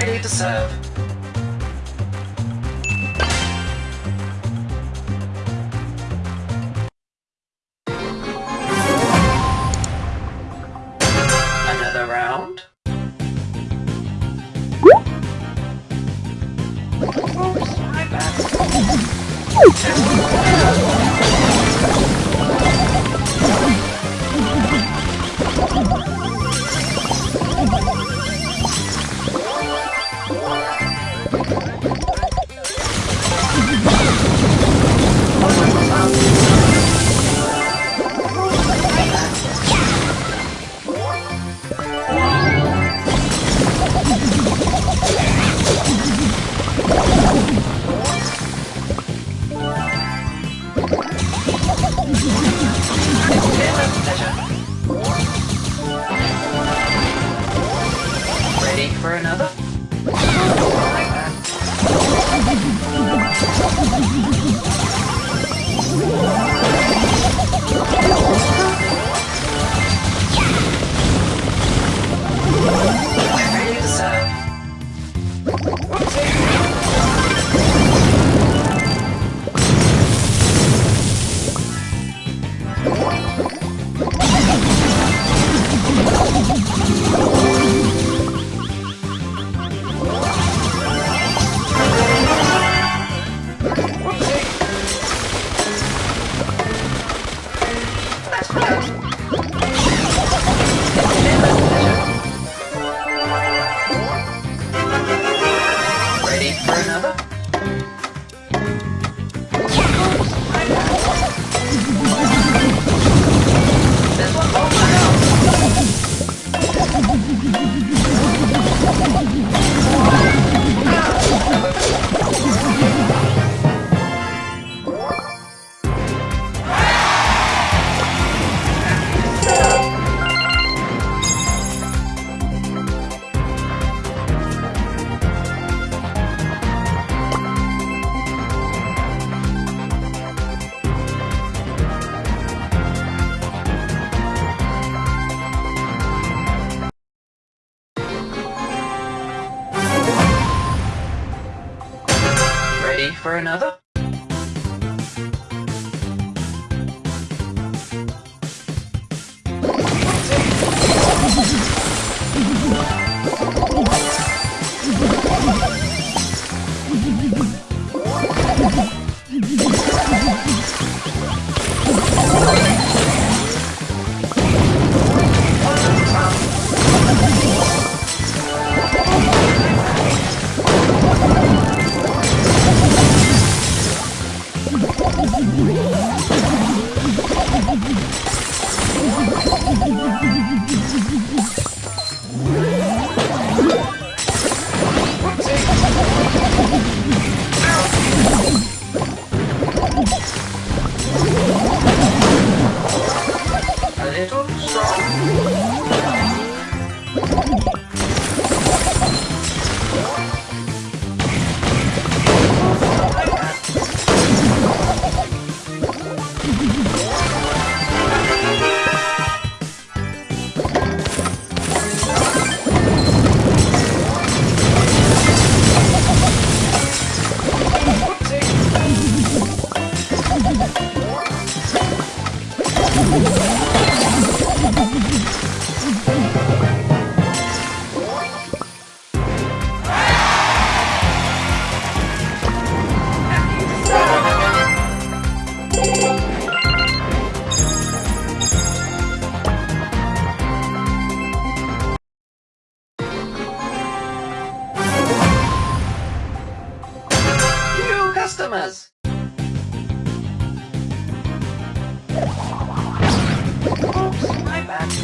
ready to serve. Another round? My. ready for another?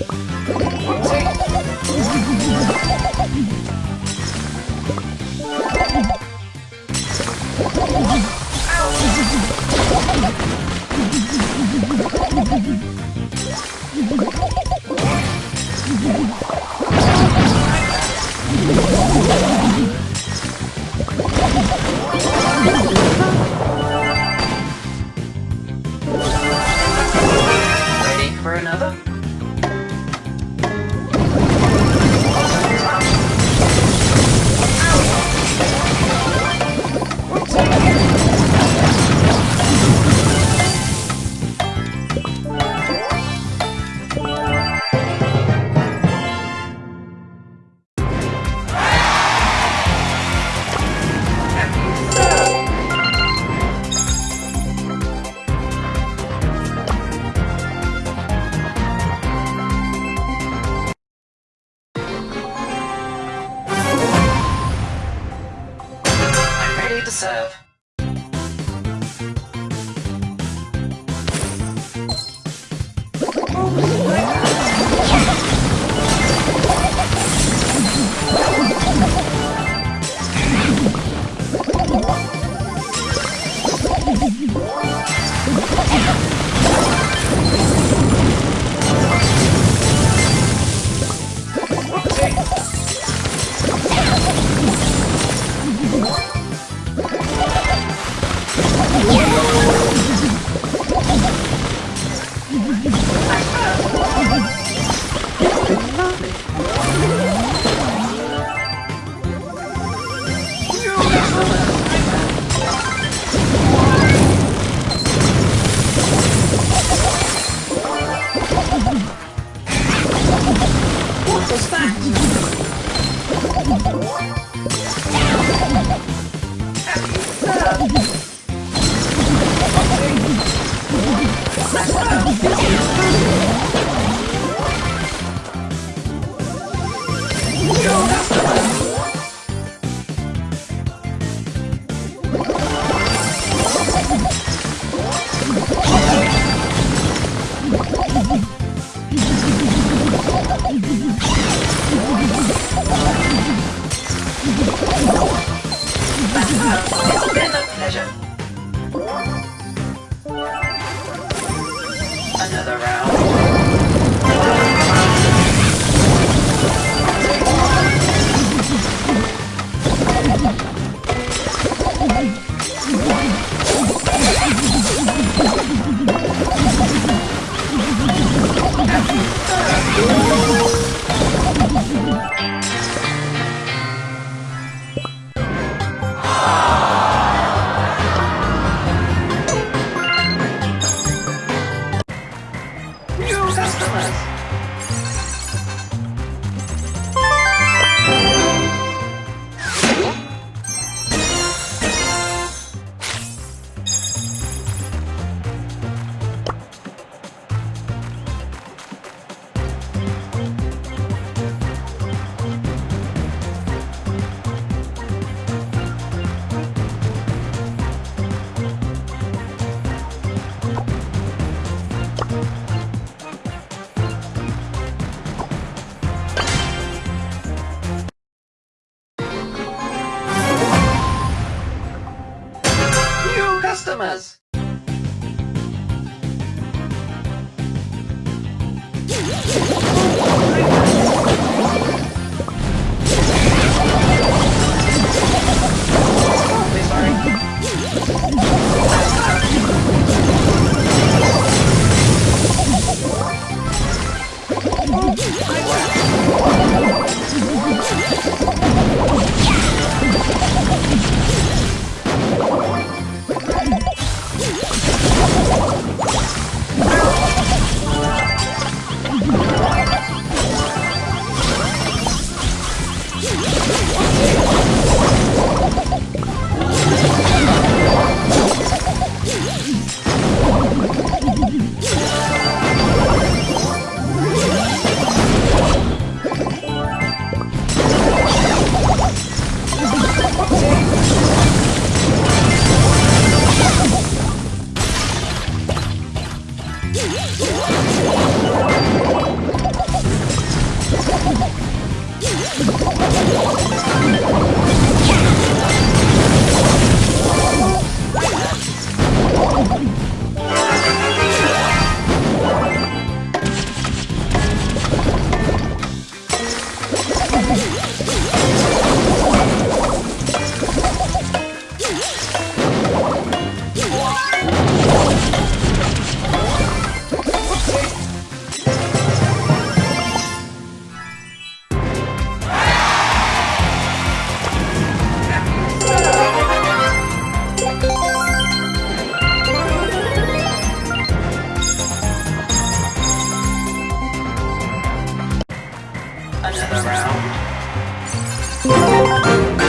Yeah. What Another round. customers. Oh, sorry. Awfully